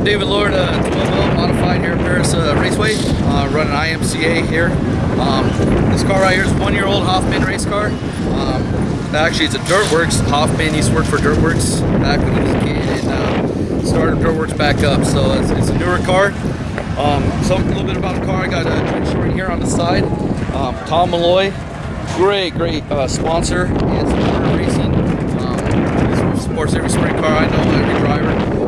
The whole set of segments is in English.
I'm David Lord, uh, 12 modified here at Perris uh, Raceway, uh, running IMCA here. Um, this car right here is one year old Hoffman race car. Um, actually, it's a Dirtworks. Hoffman used to work for Dirtworks back when he was a kid and uh, started Dirtworks back up. So it's, it's a newer car. Um, so a little bit about the car. I got a trench right here on the side. Um, Tom Malloy, great, great uh, sponsor and supporter racing. Um, supports every sprint car I know, every driver.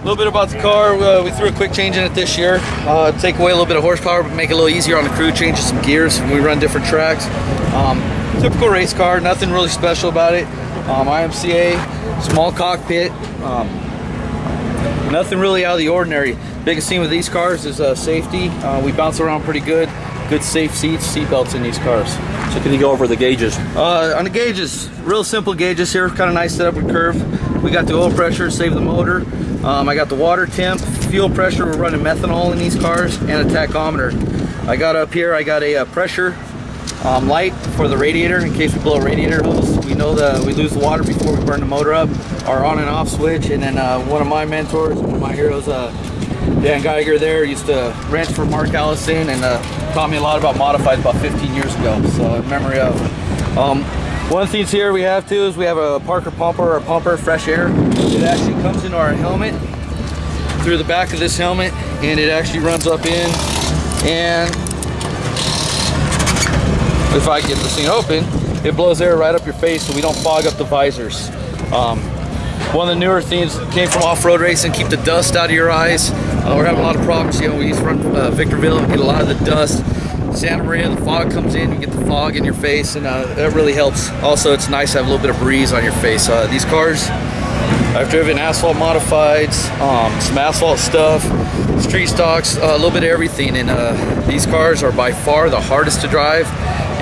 A little bit about the car, uh, we threw a quick change in it this year. Uh, take away a little bit of horsepower, but make it a little easier on the crew, changes some gears when we run different tracks. Um, typical race car, nothing really special about it. Um, IMCA, small cockpit, um, nothing really out of the ordinary. Biggest thing with these cars is uh, safety. Uh, we bounce around pretty good. Good safe seats, seat belts in these cars. So can you go over the gauges? Uh, on the gauges, real simple gauges here, kind of nice setup with curve. We got the oil pressure, save the motor. Um, I got the water temp, fuel pressure, we're running methanol in these cars, and a tachometer. I got up here, I got a, a pressure um, light for the radiator in case we blow a radiator hose. We know that we lose the water before we burn the motor up, our on and off switch, and then uh, one of my mentors, one of my heroes, uh, Dan Geiger there, used to ranch for Mark Allison and uh, taught me a lot about modifieds about 15 years ago, so memory of. Um, one things here we have too is we have a Parker pumper or pumper, fresh air. It actually comes into our helmet through the back of this helmet and it actually runs up in and if I get this thing open, it blows air right up your face so we don't fog up the visors. Um, one of the newer things came from off-road racing, keep the dust out of your eyes. Uh, we're having a lot of problems, you know, we used to run uh, Victorville and get a lot of the dust. Santa Maria, the fog comes in, you get the fog in your face, and uh, that really helps. Also, it's nice to have a little bit of breeze on your face. Uh, these cars, I've driven asphalt modifieds, um, some asphalt stuff, street stocks, uh, a little bit of everything, and uh, these cars are by far the hardest to drive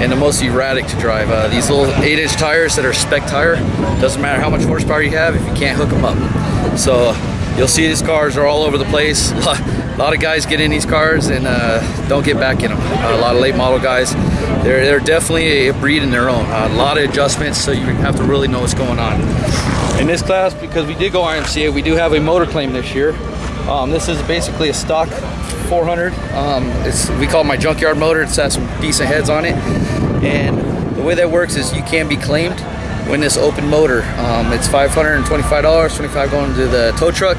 and the most erratic to drive. Uh, these little 8-inch tires that are spec tire, doesn't matter how much horsepower you have if you can't hook them up. So you'll see these cars are all over the place. A lot of guys get in these cars and uh, don't get back in them. Uh, a lot of late model guys, they're, they're definitely a breed in their own. A lot of adjustments, so you have to really know what's going on. In this class, because we did go IMCA, we do have a motor claim this year. Um, this is basically a stock 400. Um, it's we call it my junkyard motor. It's got some decent heads on it, and the way that works is you can be claimed when this open motor. Um, it's $525, 25 going to the tow truck,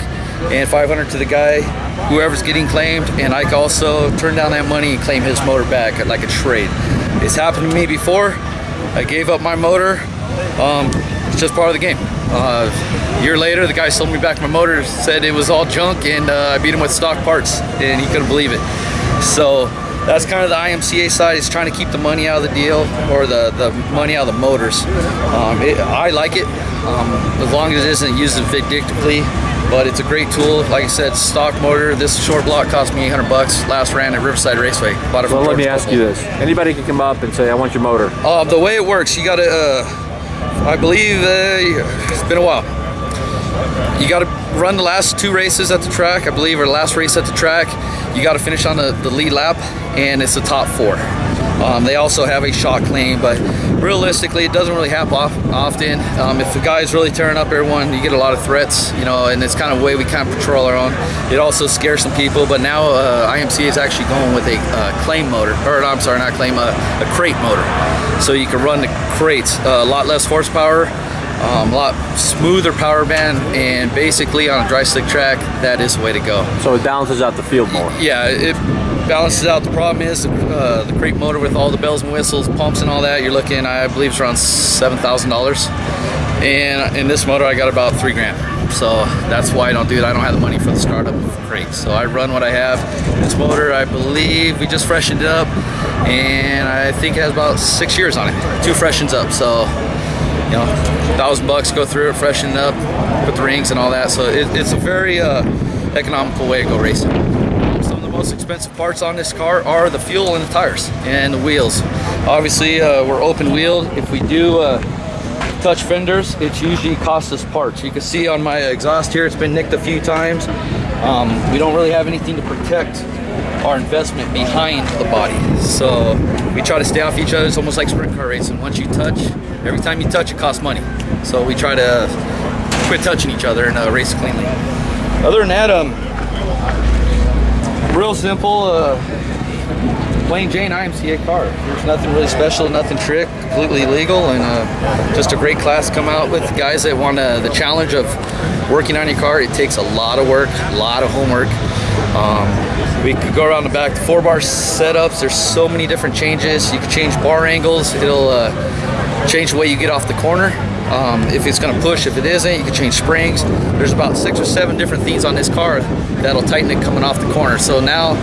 and 500 to the guy, whoever's getting claimed. And I can also turn down that money and claim his motor back like a trade. It's happened to me before. I gave up my motor. Um, it's just part of the game. Uh, a year later, the guy sold me back my motor, said it was all junk, and uh, I beat him with stock parts, and he couldn't believe it. So that's kind of the IMCA side is trying to keep the money out of the deal or the, the money out of the motors. Um, it, I like it um, as long as it isn't used vindictively, but it's a great tool. Like I said, stock motor. This short block cost me 800 bucks. Last ran at Riverside Raceway. Bought it from well, let me ask you this: Anybody can come up and say, "I want your motor." Uh, the way it works, you got to. Uh, I believe uh, it's been a while. You got to run the last two races at the track, I believe, or the last race at the track. You got to finish on the, the lead lap, and it's the top four. Um, they also have a shot claim, but realistically, it doesn't really happen often. Um, if the guy's really tearing up everyone, you get a lot of threats, you know, and it's kind of a way we kind of patrol our own. It also scares some people, but now uh, IMC is actually going with a uh, claim motor, or I'm sorry, not claim, uh, a crate motor. So you can run the crates, uh, a lot less horsepower, um, a lot smoother power band, and basically on a dry slick track, that is the way to go. So it balances out the field more. Yeah, it balances out. The problem is uh, the crate motor with all the bells and whistles, pumps and all that, you're looking, I believe it's around $7,000. And in this motor, I got about three grand. So that's why I don't do it. I don't have the money for the startup crate. So I run what I have. This motor, I believe we just freshened it up and I think it has about six years on it. Two freshens up. So, you know, thousand bucks, go through it, freshen it up, put the rings and all that. So it, it's a very uh, economical way to go racing most expensive parts on this car are the fuel and the tires and the wheels. Obviously, uh, we're open wheeled. If we do uh, touch fenders, it usually costs us parts. You can see on my exhaust here, it's been nicked a few times. Um, we don't really have anything to protect our investment behind the body. So we try to stay off each other. It's almost like sprint car racing. Once you touch, every time you touch, it costs money. So we try to quit touching each other and uh, race cleanly. other than that, um, real simple, uh, plain Jane IMCA car. There's nothing really special, nothing trick, completely legal, and uh, just a great class come out with. Guys that want uh, the challenge of working on your car, it takes a lot of work, a lot of homework. Um, we could go around the back, the four bar setups, there's so many different changes. You can change bar angles, it'll uh, change the way you get off the corner. Um, if it's gonna push, if it isn't, you can change springs. There's about six or seven different things on this car that'll tighten it coming off the corner. So now,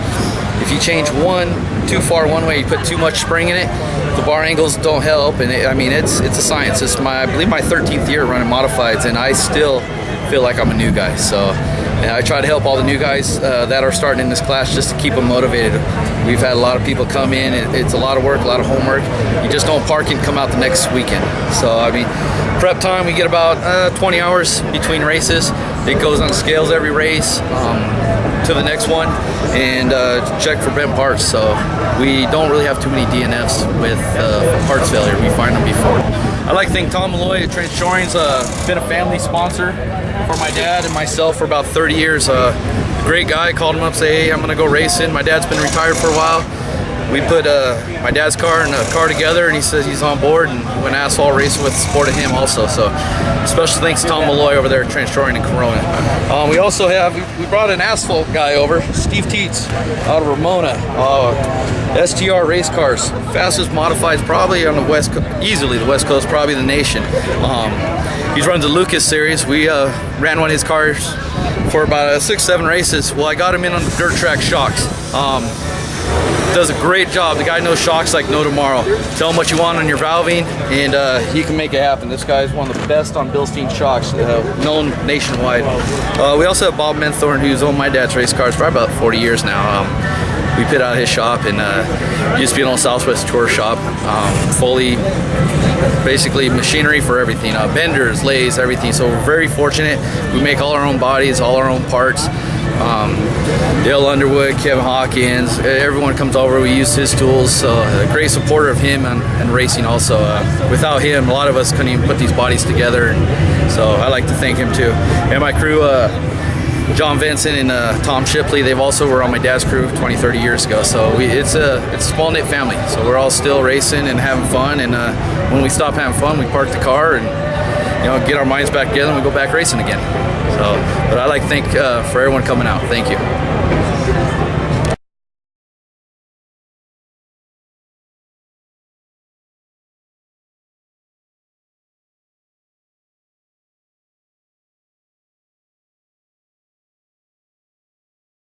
if you change one too far one way, you put too much spring in it, the bar angles don't help. And it, I mean, it's it's a science. It's my, I believe my 13th year running modifieds and I still feel like I'm a new guy. So and I try to help all the new guys uh, that are starting in this class just to keep them motivated. We've had a lot of people come in. It, it's a lot of work, a lot of homework. You just don't park and come out the next weekend. So I mean, prep time we get about uh, 20 hours between races. It goes on scales every race um, to the next one and uh, check for bent parts. So we don't really have too many DNFs with uh, parts failure. We find them before. I like to thank Tom Malloy at uh, been a family sponsor for my dad and myself for about 30 years. Uh, great guy, called him up, say, hey, I'm gonna go racing. My dad's been retired for a while. We put uh, my dad's car and a car together and he says he's on board and went asphalt racing with the support of him also. So special thanks to Tom Malloy over there at Trench Shoring and Corona. Um, we also have, we brought an asphalt guy over, Steve Teets out of Ramona. Uh, STR race cars, fastest modifieds probably on the west, easily the west coast, probably the nation. Um, he runs the Lucas series. We uh, ran one of his cars for about uh, six, seven races. Well, I got him in on the dirt track shocks. Um, does a great job. The guy knows shocks like no tomorrow. Tell him what you want on your valving, and uh, he can make it happen. This guy is one of the best on Bilstein shocks, uh, known nationwide. Uh, we also have Bob Menthorn, who's owned my dad's race cars for about 40 years now. Um, we pit out his shop and uh, used to be an old Southwest tour shop. Um, fully, basically machinery for everything. Uh, benders, lathes, everything. So we're very fortunate. We make all our own bodies, all our own parts. Um, Dale Underwood, Kevin Hawkins, everyone comes over. We use his tools. So a great supporter of him and, and racing also. Uh, without him, a lot of us couldn't even put these bodies together. And so I like to thank him too. And my crew, uh, John Vincent and uh, Tom Shipley, they've also were on my dad's crew 20, 30 years ago. So we, it's a it's a small knit family. So we're all still racing and having fun. And uh, when we stop having fun, we park the car and you know get our minds back together and we go back racing again. So, but I like to thank uh, for everyone coming out. Thank you.